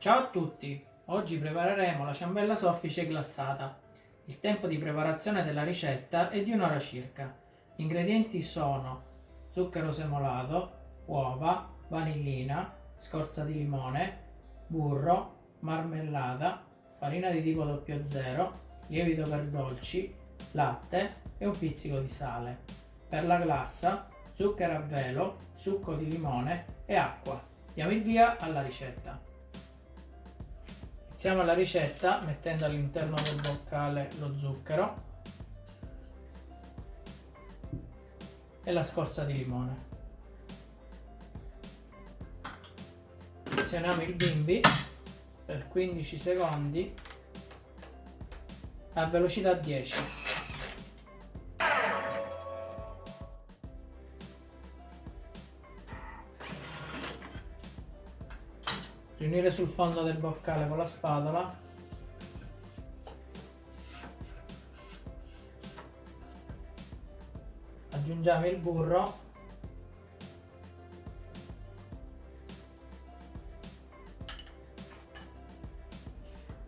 Ciao a tutti! Oggi prepareremo la ciambella soffice glassata. Il tempo di preparazione della ricetta è di un'ora circa. Gli ingredienti sono zucchero semolato, uova, vanillina, scorza di limone, burro, marmellata, farina di tipo 00, lievito per dolci, latte e un pizzico di sale. Per la glassa, zucchero a velo, succo di limone e acqua. Diamo il via alla ricetta. Iniziamo la ricetta mettendo all'interno del boccale lo zucchero e la scorza di limone. Azioniamo il bimbi per 15 secondi a velocità 10. Riunire sul fondo del boccale con la spatola. Aggiungiamo il burro.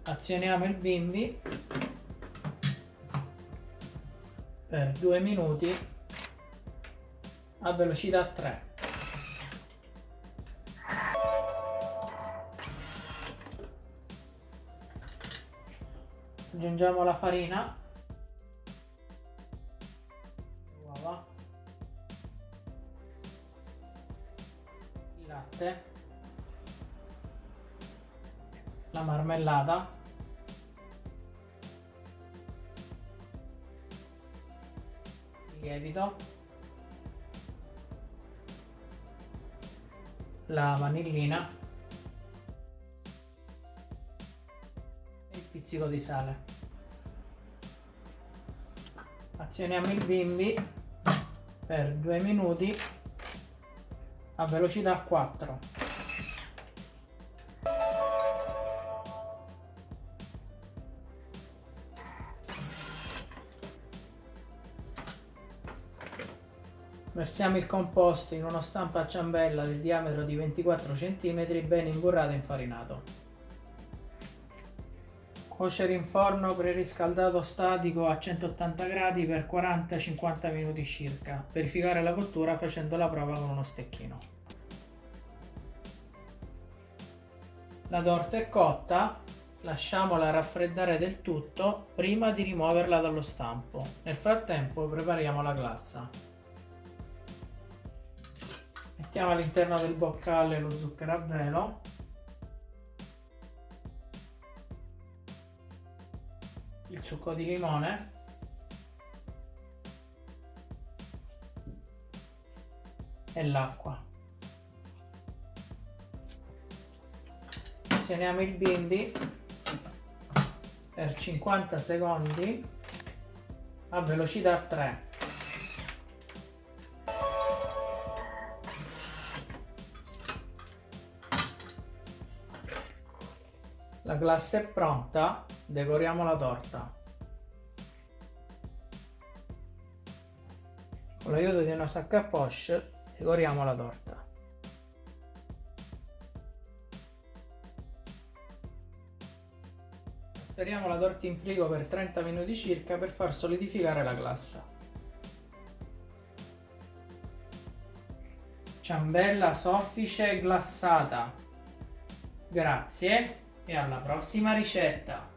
Azioniamo il bimbi. Per due minuti. A velocità 3 aggiungiamo la farina. Uova. Il latte. La marmellata. Il lievito. La vanillina pizzico di sale azioniamo il bimbi per due minuti a velocità 4 Versiamo il composto in uno stampo a ciambella del diametro di 24 cm ben imburrato e infarinato. Cuocere in forno preriscaldato statico a 180 gradi per 40-50 minuti circa. Verificare la cottura facendo la prova con uno stecchino. La torta è cotta, lasciamola raffreddare del tutto prima di rimuoverla dallo stampo. Nel frattempo prepariamo la glassa. Mettiamo all'interno del boccale lo zucchero a velo il succo di limone. E l'acqua. Azioniamo il bimbi per 50 secondi a velocità 3 La glassa è pronta, decoriamo la torta. Con l'aiuto di una sacca a poche decoriamo la torta. Speriamo la torta in frigo per 30 minuti circa per far solidificare la glassa. Ciambella soffice glassata. Grazie e alla prossima ricetta!